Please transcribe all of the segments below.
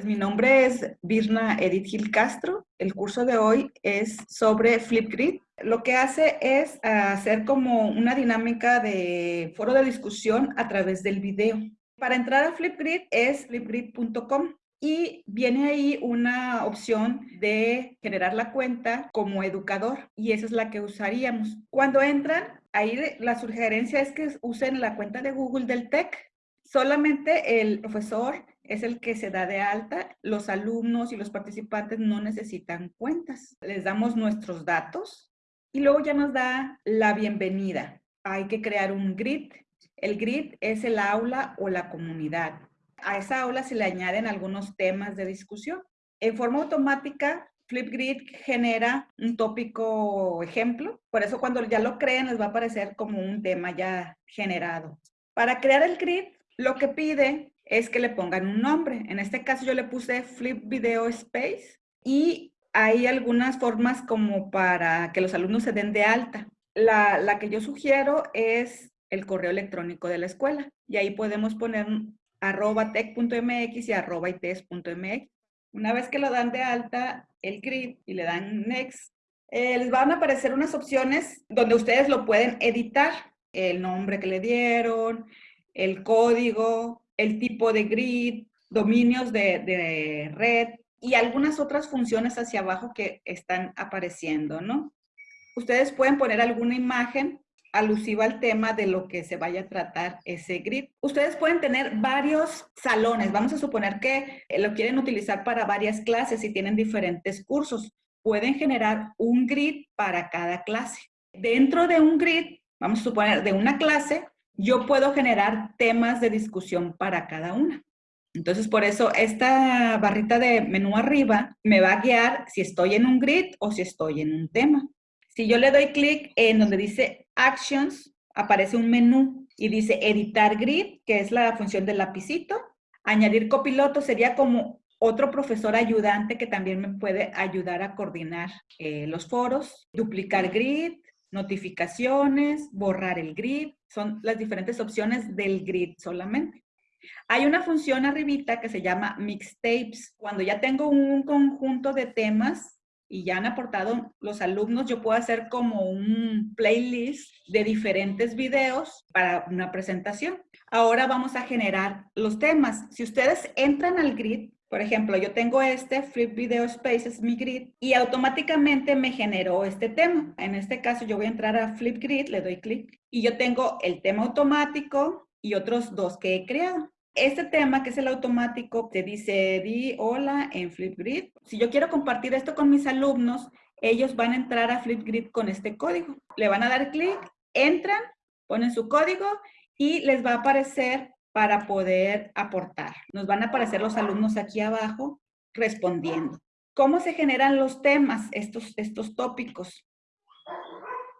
Pues mi nombre es Virna Edith Gil Castro. El curso de hoy es sobre Flipgrid. Lo que hace es hacer como una dinámica de foro de discusión a través del video. Para entrar a Flipgrid es flipgrid.com y viene ahí una opción de generar la cuenta como educador y esa es la que usaríamos. Cuando entran, ahí la sugerencia es que usen la cuenta de Google del TEC. Solamente el profesor es el que se da de alta. Los alumnos y los participantes no necesitan cuentas. Les damos nuestros datos y luego ya nos da la bienvenida. Hay que crear un grid. El grid es el aula o la comunidad. A esa aula se le añaden algunos temas de discusión. En forma automática, Flipgrid genera un tópico ejemplo. Por eso cuando ya lo creen les va a aparecer como un tema ya generado. Para crear el grid, lo que pide es que le pongan un nombre. En este caso yo le puse Flip Video Space y hay algunas formas como para que los alumnos se den de alta. La, la que yo sugiero es el correo electrónico de la escuela y ahí podemos poner arroba tech.mx y arroba ites.mx. Una vez que lo dan de alta, el grid y le dan next, eh, les van a aparecer unas opciones donde ustedes lo pueden editar. El nombre que le dieron, el código, el tipo de grid, dominios de, red y algunas otras funciones hacia abajo que están apareciendo, ¿no? Ustedes pueden poner alguna imagen alusiva al tema de lo que se vaya a tratar ese grid. Ustedes pueden tener varios salones. Vamos a suponer que lo quieren utilizar para varias clases y tienen diferentes cursos. Pueden generar un grid para cada clase. Dentro de un grid, vamos a suponer de una clase, yo puedo generar temas de discusión para cada una. Entonces, por eso esta barrita de menú arriba me va a guiar si estoy en un grid o si estoy en un tema. Si yo le doy clic en donde dice Actions, aparece un menú y dice Editar Grid, que es la función del lapicito. Añadir copiloto sería como otro profesor ayudante que también me puede ayudar a coordinar eh, los foros. Duplicar grid, notificaciones, borrar el grid, son las diferentes opciones del grid solamente. Hay una función arribita que se llama mixtapes. Cuando ya tengo un conjunto de temas y ya han aportado los alumnos, yo puedo hacer como un playlist de diferentes videos para una presentación. Ahora vamos a generar los temas. Si ustedes entran al grid, por ejemplo, yo tengo este Flip Video Space, es mi grid, y automáticamente me generó este tema. En este caso, yo voy a entrar a Flip Grid, le doy clic, y yo tengo el tema automático y otros dos que he creado. Este tema, que es el automático, te dice, di hola en Flipgrid. Si yo quiero compartir esto con mis alumnos, ellos van a entrar a Flipgrid con este código. Le van a dar clic, entran, ponen su código y les va a aparecer para poder aportar. Nos van a aparecer los alumnos aquí abajo respondiendo. ¿Cómo se generan los temas, estos, estos tópicos?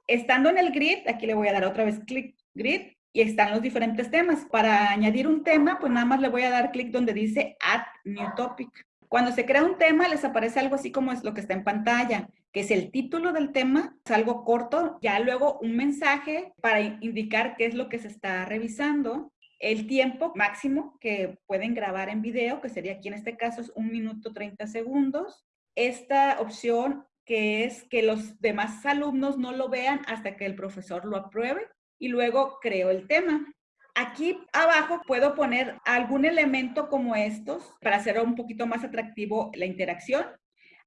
Estando en el grid, aquí le voy a dar otra vez clic, grid, y están los diferentes temas. Para añadir un tema, pues nada más le voy a dar clic donde dice Add New Topic. Cuando se crea un tema, les aparece algo así como es lo que está en pantalla, que es el título del tema, es algo corto, ya luego un mensaje para indicar qué es lo que se está revisando, el tiempo máximo que pueden grabar en video, que sería aquí en este caso es un minuto 30 segundos. Esta opción que es que los demás alumnos no lo vean hasta que el profesor lo apruebe y luego creo el tema. Aquí abajo puedo poner algún elemento como estos para hacer un poquito más atractivo la interacción.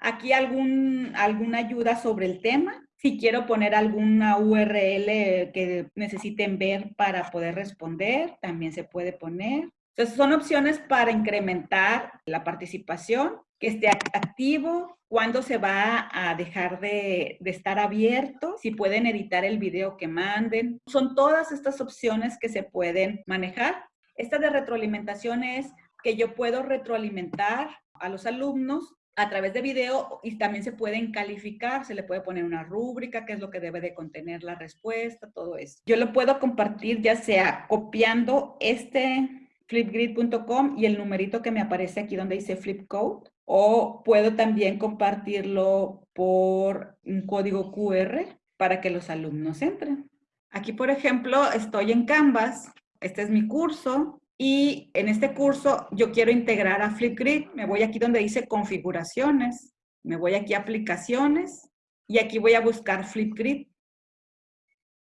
Aquí algún, alguna ayuda sobre el tema si quiero poner alguna URL que necesiten ver para poder responder, también se puede poner. Entonces, son opciones para incrementar la participación, que esté activo, cuándo se va a dejar de, de, estar abierto, si pueden editar el video que manden. Son todas estas opciones que se pueden manejar. Esta de retroalimentación es que yo puedo retroalimentar a los alumnos a través de video y también se pueden calificar, se le puede poner una rúbrica, qué es lo que debe de contener la respuesta, todo eso. Yo lo puedo compartir ya sea copiando este flipgrid.com y el numerito que me aparece aquí donde dice flipcode o puedo también compartirlo por un código QR para que los alumnos entren. Aquí, por ejemplo, estoy en Canvas, este es mi curso, Y en este curso yo quiero integrar a Flipgrid. Me voy aquí donde dice configuraciones. Me voy aquí a aplicaciones y aquí voy a buscar Flipgrid.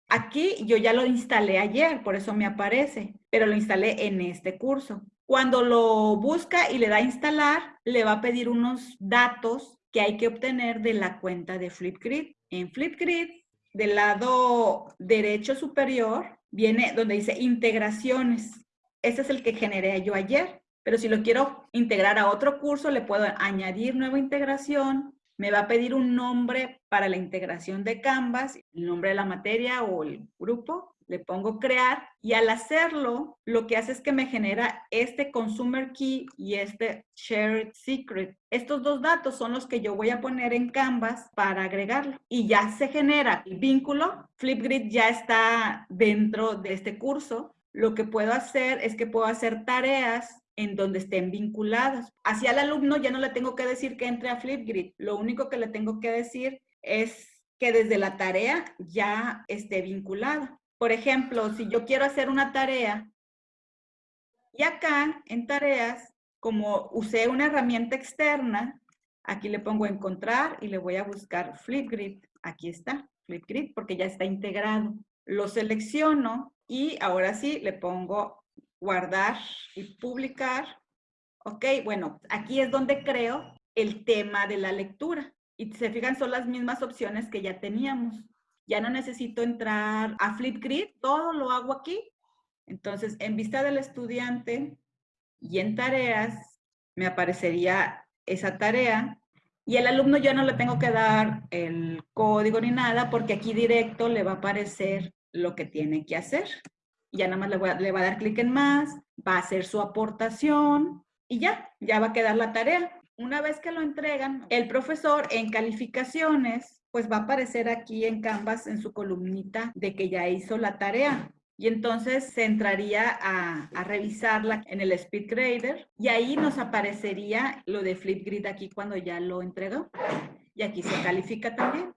Aquí yo ya lo instalé ayer, por eso me aparece, pero lo instalé en este curso. Cuando lo busca y le da instalar, le va a pedir unos datos que hay que obtener de la cuenta de Flipgrid. En Flipgrid, del lado derecho superior, viene donde dice integraciones. Ese es el que generé yo ayer. Pero si lo quiero integrar a otro curso, le puedo añadir nueva integración. Me va a pedir un nombre para la integración de Canvas, el nombre de la materia o el grupo le pongo crear y al hacerlo, lo que hace es que me genera este consumer key y este shared secret. Estos dos datos son los que yo voy a poner en Canvas para agregarlo. Y ya se genera el vínculo. Flipgrid ya está dentro de este curso. Lo que puedo hacer es que puedo hacer tareas en donde estén vinculadas. Hacia el alumno ya no le tengo que decir que entre a Flipgrid. Lo único que le tengo que decir es que desde la tarea ya esté vinculada. Por ejemplo, si yo quiero hacer una tarea y acá en tareas, como usé una herramienta externa, aquí le pongo encontrar y le voy a buscar Flipgrid. Aquí está, Flipgrid, porque ya está integrado. Lo selecciono y ahora sí le pongo guardar y publicar. Ok, bueno, aquí es donde creo el tema de la lectura. Y se fijan, son las mismas opciones que ya teníamos ya no necesito entrar a Flipgrid, todo lo hago aquí. Entonces, en vista del estudiante y en tareas, me aparecería esa tarea y el alumno ya no le tengo que dar el código ni nada porque aquí directo le va a aparecer lo que tiene que hacer. Ya nada más le, le va a dar clic en más, va a hacer su aportación y ya, ya va a quedar la tarea. Una vez que lo entregan, el profesor en calificaciones pues va a aparecer aquí en Canvas en su columnita de que ya hizo la tarea. Y entonces se entraría a, a, revisarla en el SpeedGrader y ahí nos aparecería lo de Flipgrid aquí cuando ya lo entregó. Y aquí se califica también.